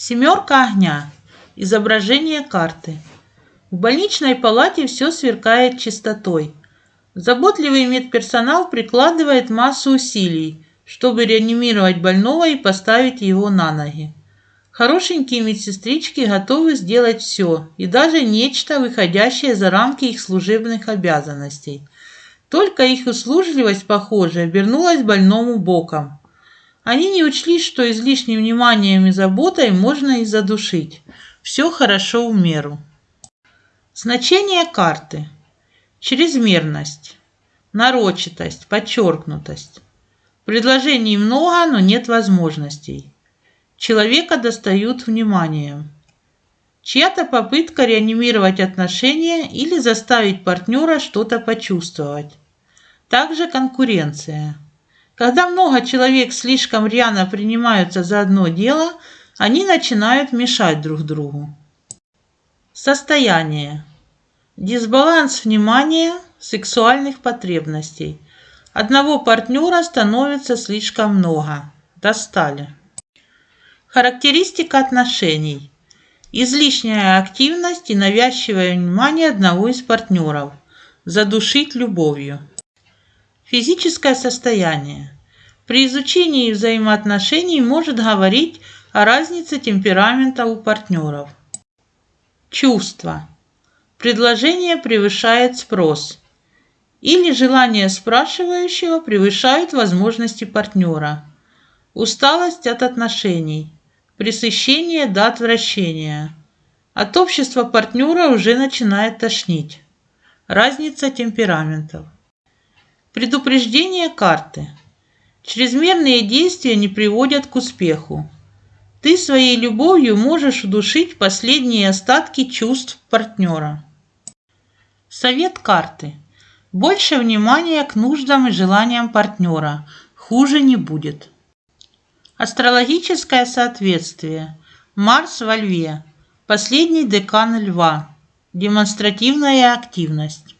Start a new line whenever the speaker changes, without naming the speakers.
Семерка огня. Изображение карты. В больничной палате все сверкает чистотой. Заботливый медперсонал прикладывает массу усилий, чтобы реанимировать больного и поставить его на ноги. Хорошенькие медсестрички готовы сделать все, и даже нечто, выходящее за рамки их служебных обязанностей. Только их услужливость, похоже, обернулась больному боком. Они не учли, что излишним вниманием и заботой можно и задушить. Все хорошо в меру. Значение карты. Чрезмерность, нарочитость, подчеркнутость. Предложений много, но нет возможностей. Человека достают вниманием. Чья-то попытка реанимировать отношения или заставить партнера что-то почувствовать. Также конкуренция. Когда много человек слишком рьяно принимаются за одно дело, они начинают мешать друг другу. Состояние. Дисбаланс внимания, сексуальных потребностей. Одного партнера становится слишком много. Достали. Характеристика отношений. Излишняя активность и навязчивое внимание одного из партнеров. Задушить любовью. Физическое состояние. При изучении взаимоотношений может говорить о разнице темперамента у партнеров. Чувства. Предложение превышает спрос. Или желание спрашивающего превышают возможности партнера. Усталость от отношений. Пресыщение до отвращения. От общества партнера уже начинает тошнить. Разница темпераментов. Предупреждение карты. Чрезмерные действия не приводят к успеху. Ты своей любовью можешь удушить последние остатки чувств партнера. Совет карты. Больше внимания к нуждам и желаниям партнера. Хуже не будет. Астрологическое соответствие. Марс во Льве. Последний декан Льва. Демонстративная активность.